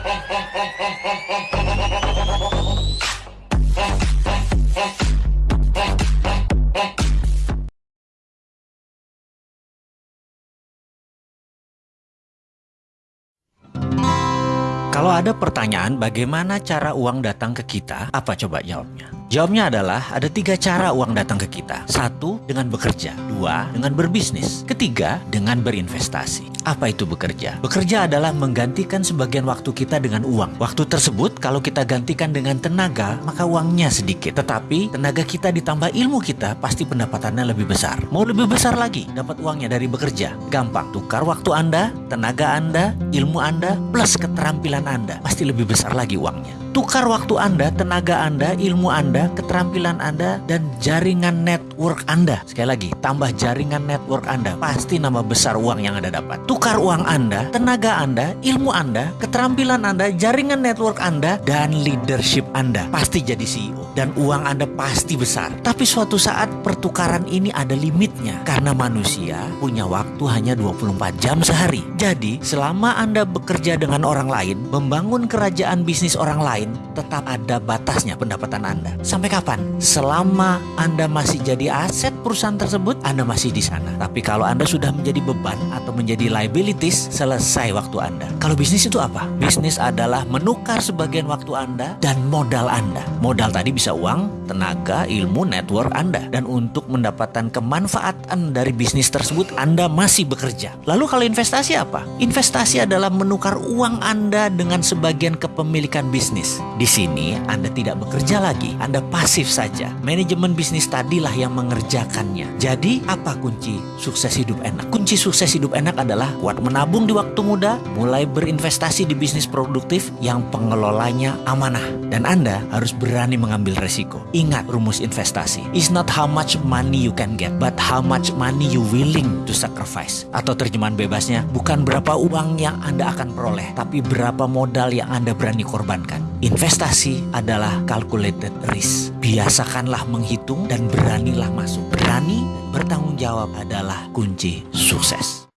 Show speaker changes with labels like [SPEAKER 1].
[SPEAKER 1] Kalau ada pertanyaan bagaimana cara uang datang ke kita, apa coba jawabnya? Jawabnya adalah ada tiga cara uang datang ke kita. Satu, dengan bekerja. Dua, dengan berbisnis. Ketiga, dengan berinvestasi. Apa itu bekerja? Bekerja adalah menggantikan sebagian waktu kita dengan uang. Waktu tersebut kalau kita gantikan dengan tenaga, maka uangnya sedikit. Tetapi tenaga kita ditambah ilmu kita, pasti pendapatannya lebih besar. Mau lebih besar lagi, dapat uangnya dari bekerja. Gampang, tukar waktu Anda, tenaga Anda, ilmu Anda, plus keterampilan Anda. Pasti lebih besar lagi uangnya. Tukar waktu Anda, tenaga Anda, ilmu Anda, keterampilan Anda, dan jaringan network Anda. Sekali lagi, tambah jaringan network Anda, pasti nama besar uang yang Anda dapat. Tukar uang Anda, tenaga Anda, ilmu Anda, keterampilan Anda, jaringan network Anda, dan leadership Anda. Pasti jadi CEO. Dan uang Anda pasti besar. Tapi suatu saat pertukaran ini ada limitnya. Karena manusia punya waktu hanya 24 jam sehari. Jadi, selama Anda bekerja dengan orang lain, membangun kerajaan bisnis orang lain, tetap ada batasnya pendapatan Anda. Sampai kapan? Selama Anda masih jadi aset perusahaan tersebut, Anda masih di sana. Tapi kalau Anda sudah menjadi beban atau menjadi liabilities, selesai waktu Anda. Kalau bisnis itu apa? Bisnis adalah menukar sebagian waktu Anda dan modal Anda. Modal tadi bisa uang, tenaga, ilmu, network Anda. Dan untuk mendapatkan kemanfaatan dari bisnis tersebut, Anda masih bekerja. Lalu kalau investasi apa? Investasi adalah menukar uang Anda dengan sebagian kepemilikan bisnis. Di sini Anda tidak bekerja lagi, Anda pasif saja. Manajemen bisnis tadilah yang mengerjakannya. Jadi apa kunci sukses hidup enak? Kunci sukses hidup enak adalah kuat menabung di waktu muda, mulai berinvestasi di bisnis produktif yang pengelolanya amanah. Dan Anda harus berani mengambil resiko. Ingat rumus investasi. It's not how much money you can get, but how much money you willing to sacrifice. Atau terjemahan bebasnya, bukan berapa uang yang Anda akan peroleh, tapi berapa modal yang Anda berani korbankan. Investasi adalah calculated risk. Biasakanlah menghitung dan beranilah masuk. Berani bertanggung jawab adalah kunci sukses.